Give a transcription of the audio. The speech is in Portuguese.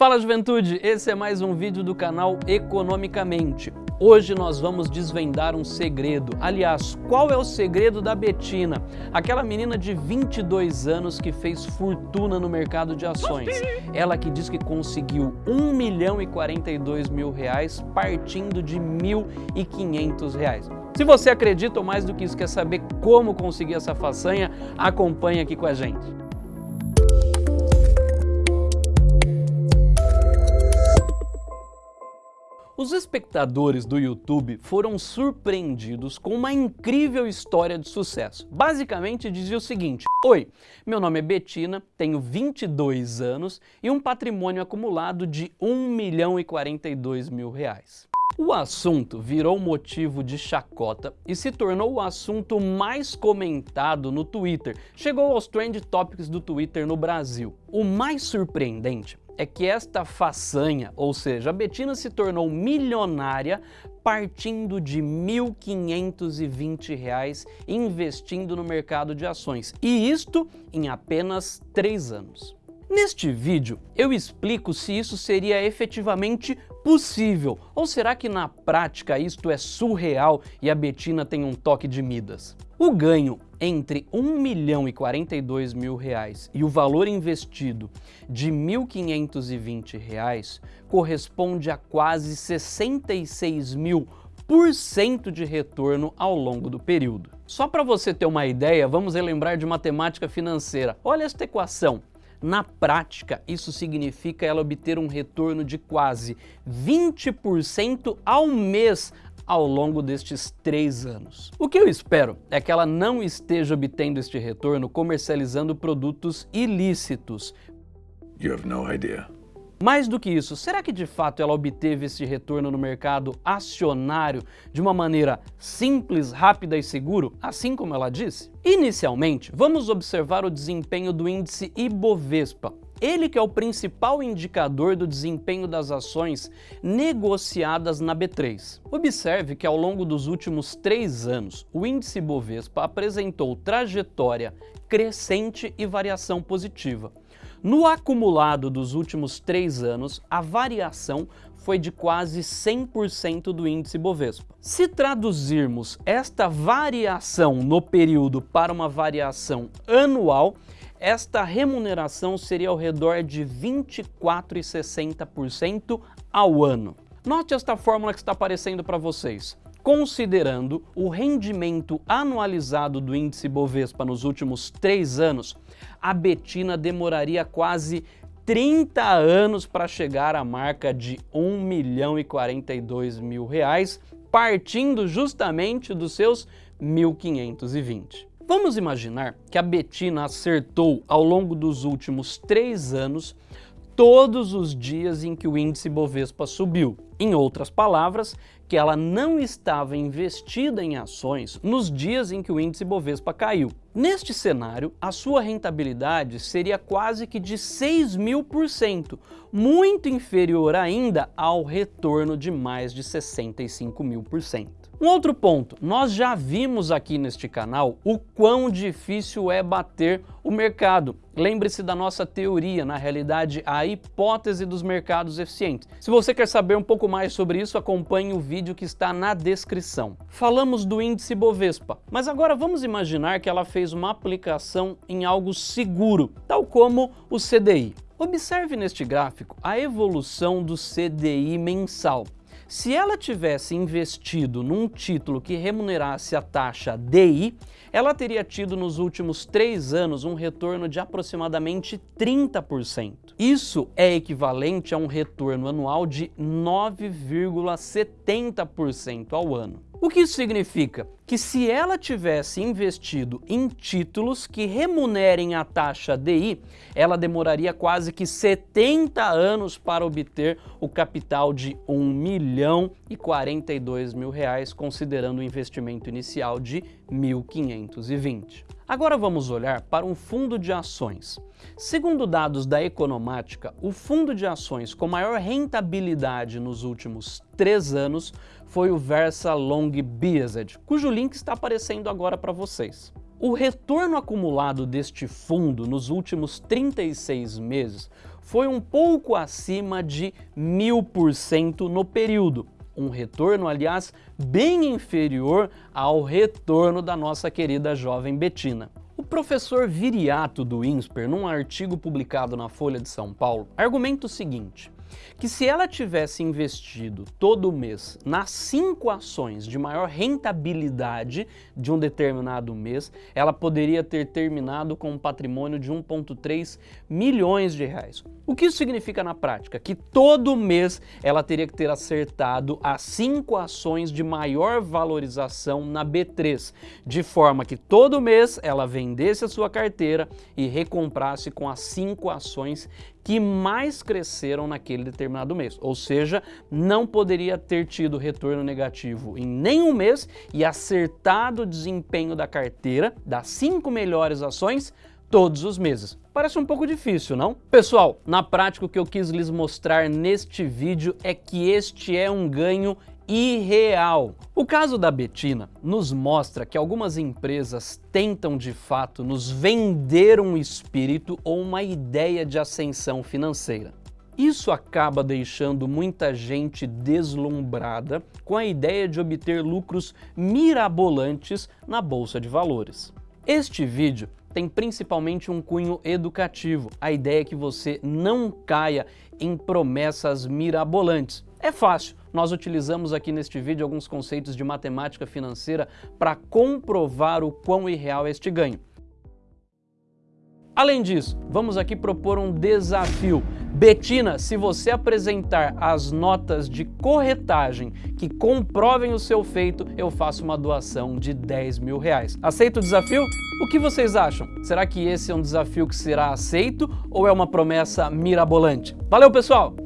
Fala juventude, esse é mais um vídeo do canal Economicamente. Hoje nós vamos desvendar um segredo. Aliás, qual é o segredo da Betina? Aquela menina de 22 anos que fez fortuna no mercado de ações. Ela que diz que conseguiu 1 milhão e 42 mil reais partindo de 1.500 reais. Se você acredita ou mais do que isso quer saber como conseguir essa façanha, acompanhe aqui com a gente. Os espectadores do YouTube foram surpreendidos com uma incrível história de sucesso. Basicamente dizia o seguinte, Oi, meu nome é Betina, tenho 22 anos e um patrimônio acumulado de 1 milhão e 42 mil reais. O assunto virou motivo de chacota e se tornou o assunto mais comentado no Twitter. Chegou aos Trend Topics do Twitter no Brasil. O mais surpreendente é que esta façanha, ou seja, a Betina se tornou milionária partindo de R$ 1.520 investindo no mercado de ações, e isto em apenas três anos. Neste vídeo, eu explico se isso seria efetivamente possível, ou será que na prática isto é surreal e a Betina tem um toque de Midas? O ganho entre 1 milhão e 42 mil reais e o valor investido de 1.520 reais corresponde a quase 66 mil por cento de retorno ao longo do período. Só para você ter uma ideia, vamos relembrar de matemática financeira. Olha esta equação. Na prática, isso significa ela obter um retorno de quase 20% ao mês ao longo destes três anos. O que eu espero é que ela não esteja obtendo este retorno comercializando produtos ilícitos. You have no idea. Mais do que isso, será que de fato ela obteve esse retorno no mercado acionário de uma maneira simples, rápida e seguro, assim como ela disse? Inicialmente, vamos observar o desempenho do índice Ibovespa, ele que é o principal indicador do desempenho das ações negociadas na B3. Observe que ao longo dos últimos três anos, o índice Bovespa apresentou trajetória crescente e variação positiva. No acumulado dos últimos três anos, a variação foi de quase 100% do índice Bovespa. Se traduzirmos esta variação no período para uma variação anual, esta remuneração seria ao redor de 24,60% ao ano. Note esta fórmula que está aparecendo para vocês. Considerando o rendimento anualizado do índice Bovespa nos últimos três anos, a Betina demoraria quase 30 anos para chegar à marca de 1 milhão e 42 mil reais, partindo justamente dos seus 1.520. Vamos imaginar que a Betina acertou ao longo dos últimos três anos todos os dias em que o índice Bovespa subiu. Em outras palavras, que ela não estava investida em ações nos dias em que o índice Bovespa caiu. Neste cenário, a sua rentabilidade seria quase que de 6 mil por cento, muito inferior ainda ao retorno de mais de 65 mil por cento. Um outro ponto, nós já vimos aqui neste canal o quão difícil é bater o mercado. Lembre-se da nossa teoria, na realidade a hipótese dos mercados eficientes. Se você quer saber um pouco mais sobre isso, acompanhe o vídeo que está na descrição. Falamos do índice Bovespa, mas agora vamos imaginar que ela fez uma aplicação em algo seguro, tal como o CDI. Observe neste gráfico a evolução do CDI mensal. Se ela tivesse investido num título que remunerasse a taxa DI, ela teria tido nos últimos três anos um retorno de aproximadamente 30%. Isso é equivalente a um retorno anual de 9,70% ao ano. O que isso significa? Que se ela tivesse investido em títulos que remunerem a taxa DI, ela demoraria quase que 70 anos para obter o capital de 1 milhão e 42 mil reais, considerando o investimento inicial de 1.520. Agora vamos olhar para um fundo de ações. Segundo dados da Economática, o fundo de ações com maior rentabilidade nos últimos três anos foi o Versa Long Biased, cujo link está aparecendo agora para vocês. O retorno acumulado deste fundo nos últimos 36 meses foi um pouco acima de mil por cento no período. Um retorno, aliás, bem inferior ao retorno da nossa querida jovem Betina. O professor Viriato do INSPER, num artigo publicado na Folha de São Paulo, argumenta o seguinte, que se ela tivesse investido todo mês nas cinco ações de maior rentabilidade de um determinado mês, ela poderia ter terminado com um patrimônio de 1,3 milhões de reais. O que isso significa na prática? Que todo mês ela teria que ter acertado as cinco ações de maior valorização na B3, de forma que todo mês ela vendesse a sua carteira e recomprasse com as cinco ações que mais cresceram naquele determinado mês. Ou seja, não poderia ter tido retorno negativo em nenhum mês e acertado o desempenho da carteira das cinco melhores ações todos os meses. Parece um pouco difícil, não? Pessoal, na prática o que eu quis lhes mostrar neste vídeo é que este é um ganho irreal. O caso da Betina nos mostra que algumas empresas tentam de fato nos vender um espírito ou uma ideia de ascensão financeira. Isso acaba deixando muita gente deslumbrada com a ideia de obter lucros mirabolantes na bolsa de valores. Este vídeo tem principalmente um cunho educativo. A ideia é que você não caia em promessas mirabolantes. É fácil, nós utilizamos aqui neste vídeo alguns conceitos de matemática financeira para comprovar o quão irreal é este ganho. Além disso, vamos aqui propor um desafio. Betina, se você apresentar as notas de corretagem que comprovem o seu feito, eu faço uma doação de 10 mil reais. Aceita o desafio? O que vocês acham? Será que esse é um desafio que será aceito ou é uma promessa mirabolante? Valeu, pessoal!